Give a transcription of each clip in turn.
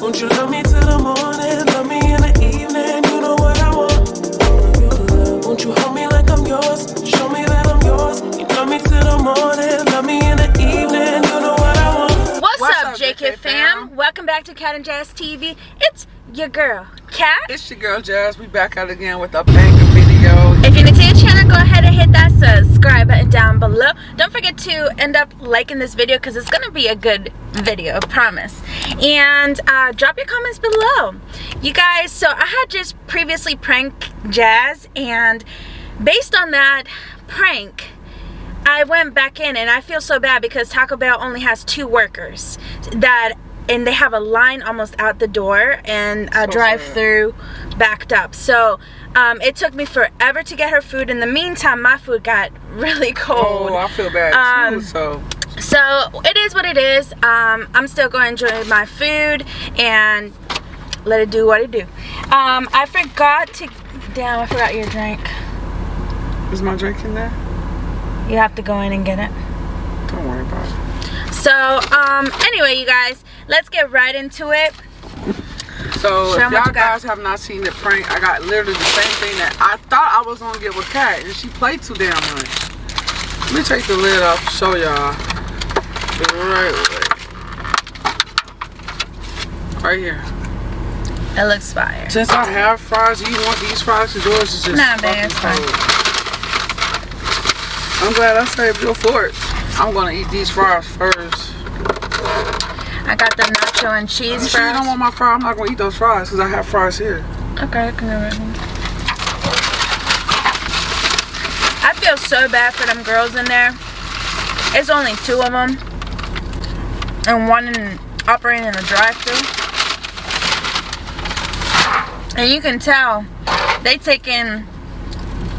Won't you love me till the morning? Love me in the evening. You know what I want. Won't you hold me like I'm yours? Show me that I'm yours. You love me till the morning. Love me in the evening. You know what I want. What's, What's up, up, JK, JK fam? fam? Welcome back to Cat and Jazz TV. It's your girl, Cat. It's your girl Jazz. We back out again with a banger video. If you're new to the channel, go ahead and hit that subscribe button down below. Don't forget to end up liking this video because it's going to be a good video, I promise. And uh, drop your comments below. You guys, so I had just previously pranked Jazz and based on that prank, I went back in and I feel so bad because Taco Bell only has two workers that and they have a line almost out the door and a So drive-through backed up. So um, it took me forever to get her food. In the meantime, my food got really cold. Oh, I feel bad Um, too. So So it is what it is. Um, I'm still going to enjoy my food and let it do what it do. Um, I forgot to, damn, I forgot your drink. is my drink in there? You have to go in and get it. Don't worry about it. So, um, anyway, you guys, let's get right into it. So Show if y'all guys have not seen the prank, I got literally the same thing that I thought I was gonna get with Kat, and she played too damn much. Let me take the lid off show y'all. The right way. Right here. It looks fire. Since I have fries, you want these fries to yours? It's just Nah, man, it's fine. I'm glad I saved your fork. I'm gonna eat these fries first. I got the nacho and You cheese sure you don't want my fries? I'm not gonna eat those fries because I have fries here. Okay, I can have it. I feel so bad for them girls in there. It's only two of them. And one in, operating in a drive-thru. And you can tell they taking,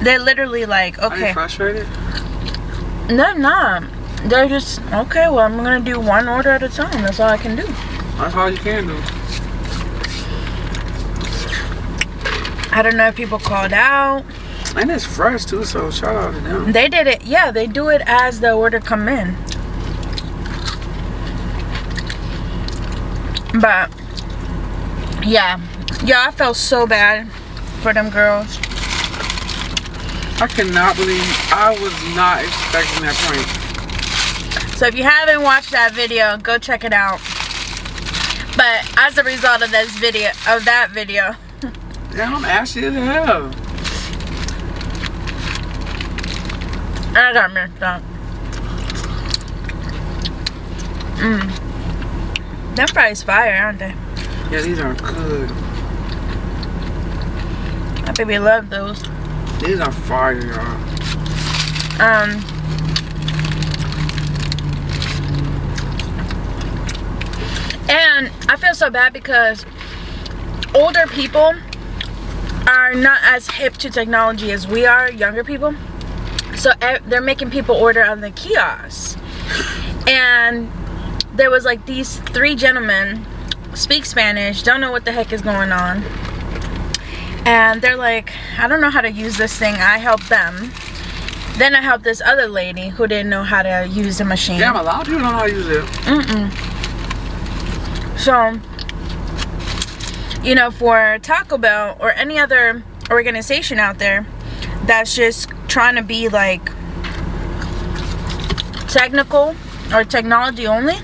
they're literally like, okay. Are you frustrated? They're not. They're just, okay, well, I'm going to do one order at a time. That's all I can do. That's all you can do. I don't know if people called out. And it's fresh too, so shout out to them. They did it. Yeah, they do it as the order come in. But yeah, yeah, I felt so bad for them girls. I cannot believe I was not expecting that prank. So if you haven't watched that video, go check it out. But as a result of this video, of that video, Damn, I'm ashy as hell. I got messed up. Mmm. Them fries fire, aren't they? Yeah, these are good. My baby love those. These are fire, y'all. Um. And I feel so bad because older people are not as hip to technology as we are, younger people. So they're making people order on the kiosks. And there was like these three gentlemen speak Spanish, don't know what the heck is going on. And they're like, I don't know how to use this thing. I help them. Then I helped this other lady who didn't know how to use the machine. Damn, a lot of people don't know how to use it. Mm-mm. So, you know, for Taco Bell or any other organization out there that's just trying to be like technical or technology only,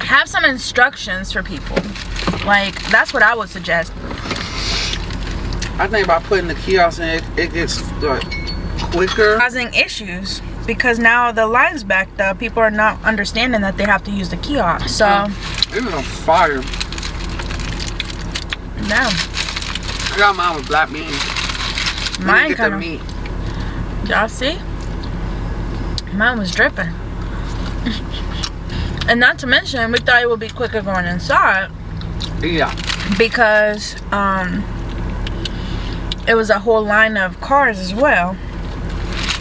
have some instructions for people. Like, that's what I would suggest. I think by putting the kiosk in, it, it gets like, quicker. Causing issues because now the line's backed up. People are not understanding that they have to use the kiosk. So, mm-hmm. It was on fire. no. I got mine with black beans. Mine kind of. meat. Y'all see? Mine was dripping. and not to mention, we thought it would be quicker going inside Yeah. because um, it was a whole line of cars as well.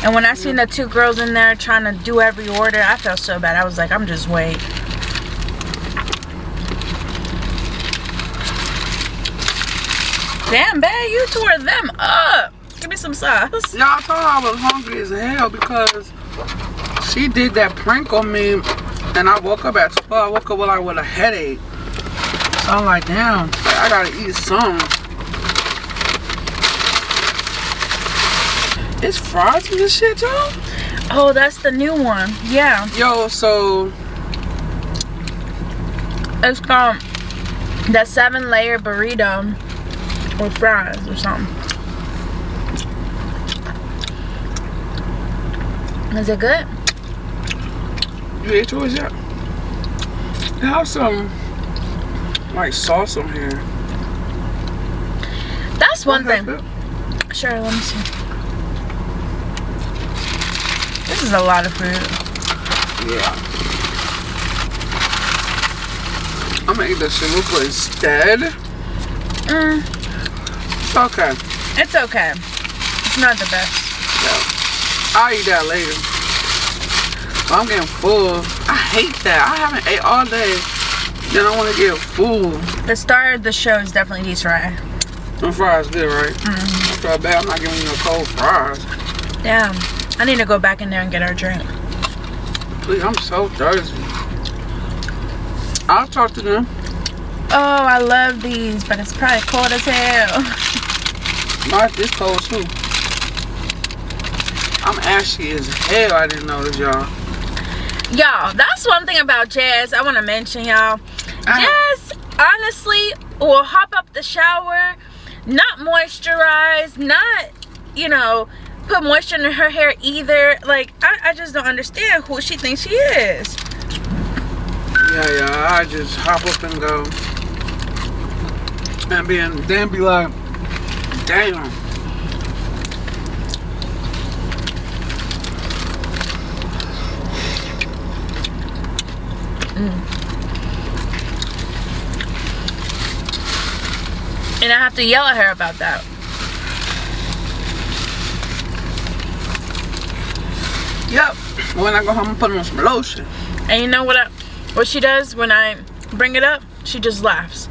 And when I seen the two girls in there trying to do every order, I felt so bad. I was like, I'm just wait. Damn, babe, you tore them up. Give me some sauce. Y'all thought I was hungry as hell because she did that prank on me and I woke up at 12. I woke up with, like, with a headache. So I'm like, damn, I gotta eat some. It's fries in this shit, y'all? Oh, that's the new one. Yeah. Yo, so It's called the seven layer burrito with fries or something. Is it good? you ate yours yet? They have some like sauce on here. That's one thing. Sure, let me see. This is a lot of food. Yeah. I'm gonna eat the chalupa instead. Mm, okay. it's okay. It's not the best. Yeah. I'll eat that later. I'm getting full. I hate that. I haven't ate all day. Then I want to get full. The star of the show is definitely these fries. Them fries good, right? Mm-hmm. I feel bad. I'm not giving you no cold fries. Damn. I need to go back in there and get our drink. Please, I'm so thirsty. I'll talk to them. Oh, I love these, but it's probably cold as hell. My this cold too. I'm ashy as hell. I didn't know this, y'all. Y'all, that's one thing about Jazz I want to mention, y'all. Jazz, honestly, will hop up the shower, not moisturize, not, you know, put moisture in her hair either. Like, I, I just don't understand who she thinks she is. Yeah, yeah. I just hop up and go. And be in, then be like, damn. Mm. And I have to yell at her about that. Yep. When I go home, I'm putting on some lotion. And you know what I, what she does when I bring it up? She just laughs.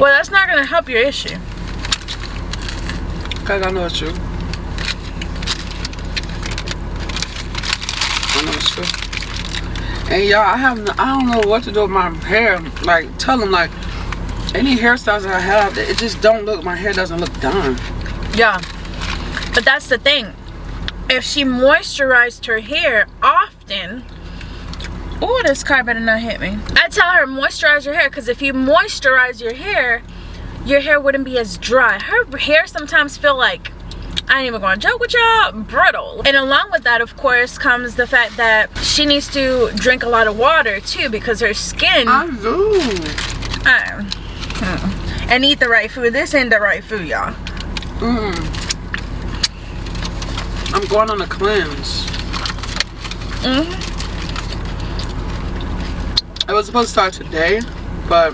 Well, that's not going to help your issue. It's true. I know it's true. And y'all, I have, no, I don't know what to do with my hair. Like, tell them like, any hairstyles I have, it just don't look. My hair doesn't look done. Yeah. But that's the thing. If she moisturized her hair often, oh, this car better not hit me. I tell her moisturize your hair because if you moisturize your hair, your hair wouldn't be as dry. Her hair sometimes feel like I ain't even gonna joke with y'all, brittle. And along with that, of course, comes the fact that she needs to drink a lot of water too because her skin I do. uh, hmm. and eat the right food. This ain't the right food, y'all. Mm. I'm going on a cleanse. hmm It was supposed to start today, but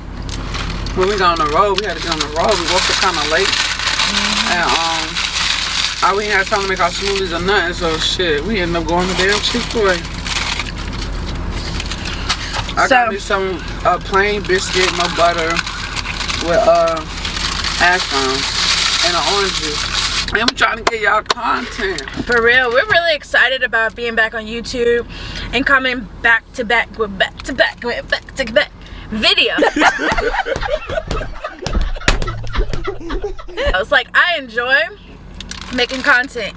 when we got on the road, we had to get on the road. We woke up kind of late, and um, I we had time to make our smoothies or nothing. So shit, we ended up going to damn Chick Fil A. I So- got me some uh, plain biscuit, no butter, with uh hash browns and an orange juice. And I'm trying to get y'all content. For real, we're really excited about being back on YouTube and coming back to back with back to back with back to back video. I was like I enjoy making content.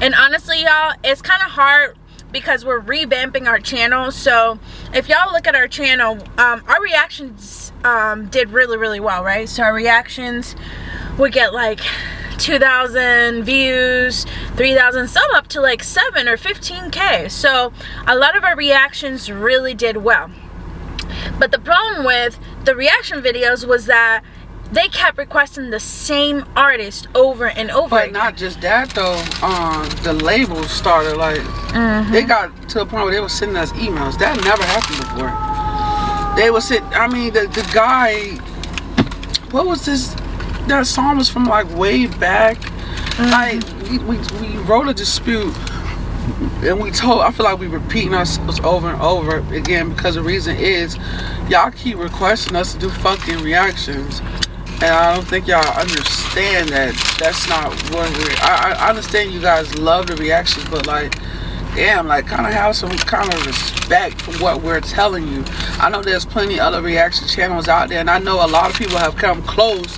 And honestly, y'all, it's kind of hard because we're revamping our channel. So if y'all look at our channel, um, our reactions um, did really, really well, right? So our reactions would get like 2,000 views, 3,000, some up to like 7 or 15k. So a lot of our reactions really did well. But the problem with the reaction videos was that they kept requesting the same artist over and over But again. not just that though. Um, the labels started like Mhm. they got to the point where they were sending us emails. That never happened before. They would sit. I mean, the the guy. What was this? That song was from like way back. Like we, we we wrote a dispute. And we told, I feel like we're repeating ourselves over and over again because the reason is y'all keep requesting us to do fucking reactions. And I don't think y'all understand that that's not what we're. I, I understand you guys love the reactions, but like, damn, like kind of have some kind of respect for what we're telling you. I know there's plenty other reaction channels out there, and I know a lot of people have come close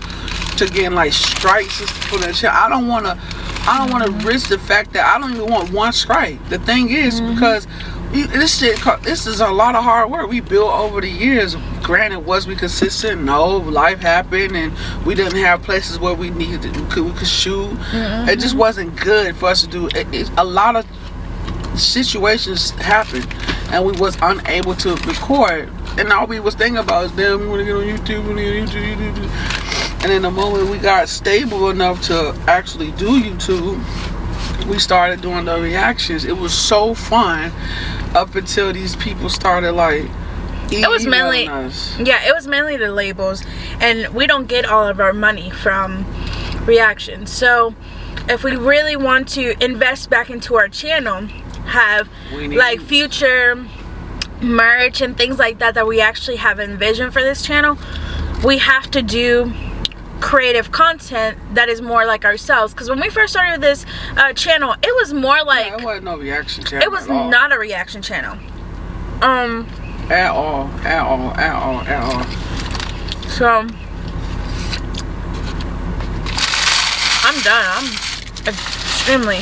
to getting like strikes for their channel. I don't want to. I don't want to risk the fact that I don't even want one strike. The thing is, Mm-hmm. because you- this shit, this is a lot of hard work we built over the years. Granted, was we consistent? No, life happened, and we didn't have places where we needed to, we could, we could shoot. It just wasn't good for us to do. It, it, a lot of situations happened, and we was unable to record. And all we was thinking about is, damn, we want to get on YouTube, we want to get on YouTube, YouTube. And in the moment we got stable enough to actually do YouTube, we started doing the reactions. It was so fun up until these people started like. It was mainly- us. Yeah, it was mainly the labels, and we don't get all of our money from reactions. So, if we really want to invest back into our channel, have like future merch and things like that that we actually have envisioned for this channel, we have to do creative content that is more like ourselves. Because when we first started this uh, channel, it was more like Yeah, it wasn't no reaction channel. it was not a reaction channel. Um, at all, at all, at all, at all. So I'm done. I'm extremely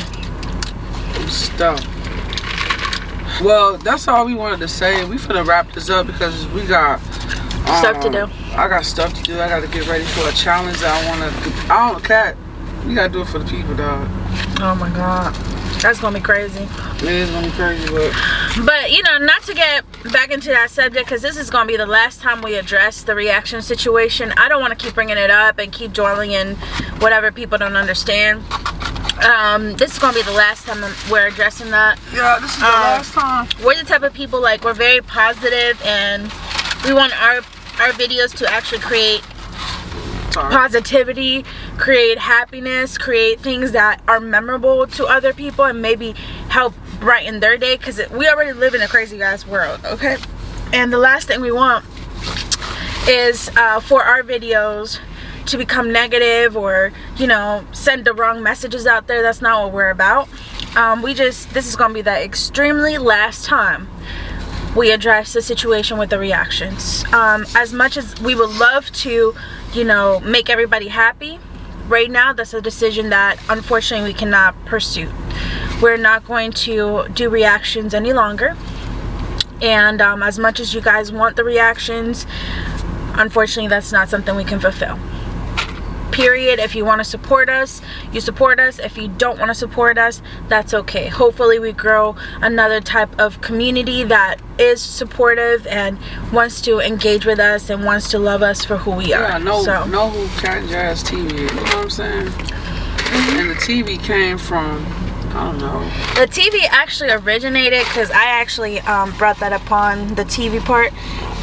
stuff. Well, that's all we wanted to say. We finna wrap this up because we got Stuff to um, do. I got stuff to do. I got to get ready for a challenge that I want to. do. I don't cat. We gotta do it for the people, dog. oh my god. That's gonna be crazy. It is gonna be crazy, but But you know, not to get back into that subject because this is gonna be the last time we address the reaction situation. I don't want to keep bringing it up and keep dwelling in whatever people don't understand. Um, this is gonna be the last time we're addressing that. yeah, this is the Uh, last time. we're the type of people like we're very positive and we want our our videos to actually create positivity, create happiness, create things that are memorable to other people and maybe help brighten their day because we already live in a crazy guys world, okay? And the last thing we want is uh, for our videos to become negative or, you know, send the wrong messages out there. That's not what we're about. Um, we just, this is going to be the extremely last time we address the situation with the reactions. Um, as much as we would love to, you know, make everybody happy, right now that's a decision that unfortunately we cannot pursue. We're not going to do reactions any longer. And um, as much as you guys want the reactions, unfortunately that's not something we can fulfill period if you want to support us you support us if you don't want to support us that's okay hopefully we grow another type of community that is supportive and wants to engage with us and wants to love us for who we are Yeah, know so know who Cat Jazz TV is. You know what I'm saying? And the TV came from I don't know. the TV actually originated because I actually um, brought that upon the TV part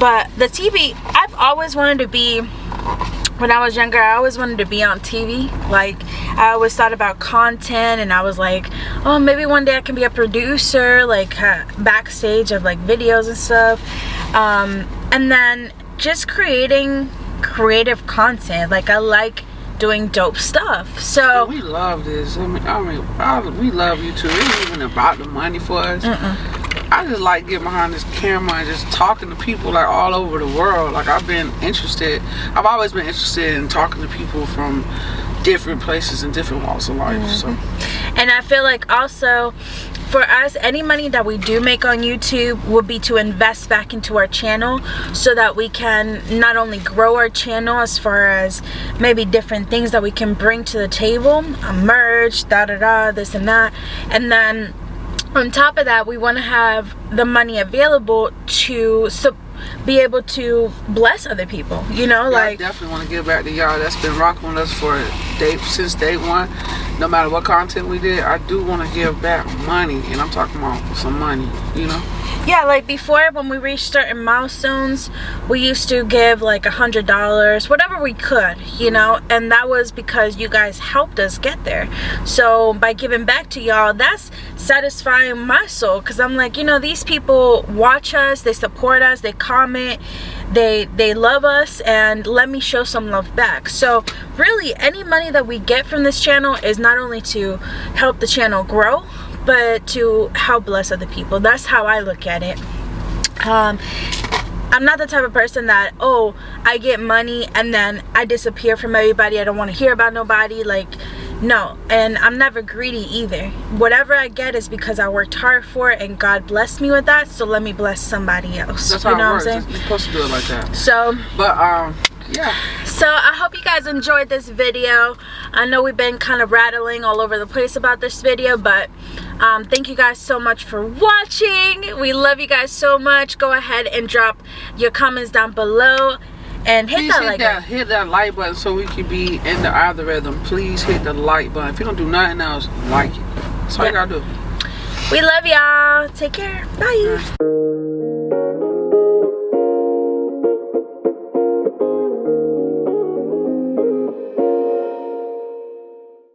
but the TV I've always wanted to be when I was younger, I always wanted to be on TV. Like, I always thought about content, and I was like, oh, maybe one day I can be a producer, like uh, backstage of like videos and stuff. Um, and then just creating creative content. Like, I like doing dope stuff. So, We love this. I mean, I mean, I, we love you too. It ain't even about the money for us. I just like getting behind this camera and just talking to people like all over the world. Like I've been interested. I've always been interested in talking to people from different places and different walks of life. So And I feel like also for us, any money that we do make on YouTube will be to invest back into our channel so that we can not only grow our channel as far as maybe different things that we can bring to the table, uh, merch, da da da, this and that. And then on top of that, we want to have the money available to so be able to bless other people, you know, yeah, I definitely want to give back to y'all that's been rocking with us for day since day one. No matter what content we did, I do want to give back money, and I'm talking about some money. You know. Yeah like before when we reached certain milestones we used to give like a hundred dollars whatever we could you know? And that was because you guys helped us get there. So by giving back to y'all that's satisfying my soul because i'm like you know these people watch us they support us they comment they they love us and let me show some love back. So really any money that we get from this channel is not only to help the channel grow but to help bless other people. That's how I look at it. Um, I'm not the type of person that, oh, I get money and then I disappear from everybody. I don't want to hear about nobody. Like, no. And I'm never greedy either. Whatever I get is because I worked hard for it and God blessed me with that. So let me bless somebody else. That's you how know it what works. I'm saying? You're supposed to do it like that. So, But um, yeah. so I hope you guys enjoyed this video. I know we've been kind of rattling all over the place about this video, but um, thank you guys so much for watching. We love you guys so much. Go ahead and drop your comments down below and hit Please that hit like that button. hit that like button so we can be in the algorithm. Please hit the like button. If you don't do nothing else, like it. That's all you gotta do. We love y'all. Take care. Bye.